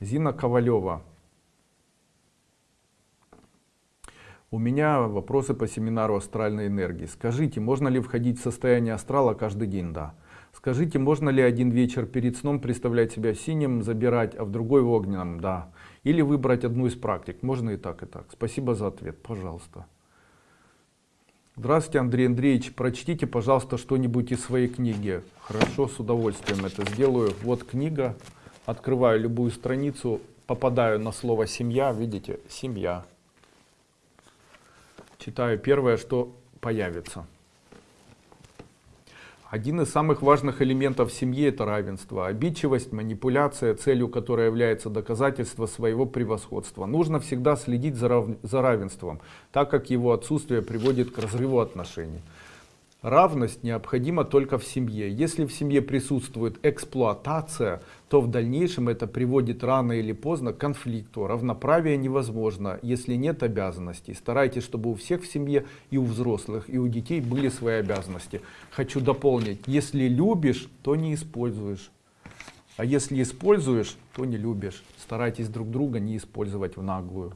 Зина Ковалева. У меня вопросы по семинару астральной энергии. Скажите, можно ли входить в состояние астрала каждый день? Да. Скажите, можно ли один вечер перед сном представлять себя синим, забирать, а в другой в огненном? Да. Или выбрать одну из практик? Можно и так, и так. Спасибо за ответ. Пожалуйста. Здравствуйте, Андрей Андреевич. Прочтите, пожалуйста, что-нибудь из своей книги. Хорошо, с удовольствием это сделаю. Вот книга. Открываю любую страницу, попадаю на слово «семья». Видите? Семья. Читаю первое, что появится. Один из самых важных элементов семьи это равенство. Обидчивость, манипуляция, целью которой является доказательство своего превосходства. Нужно всегда следить за, рав... за равенством, так как его отсутствие приводит к разрыву отношений. Равность необходима только в семье. Если в семье присутствует эксплуатация, то в дальнейшем это приводит рано или поздно к конфликту. Равноправие невозможно, если нет обязанностей. Старайтесь, чтобы у всех в семье и у взрослых, и у детей были свои обязанности. Хочу дополнить, если любишь, то не используешь. А если используешь, то не любишь. Старайтесь друг друга не использовать в наглую.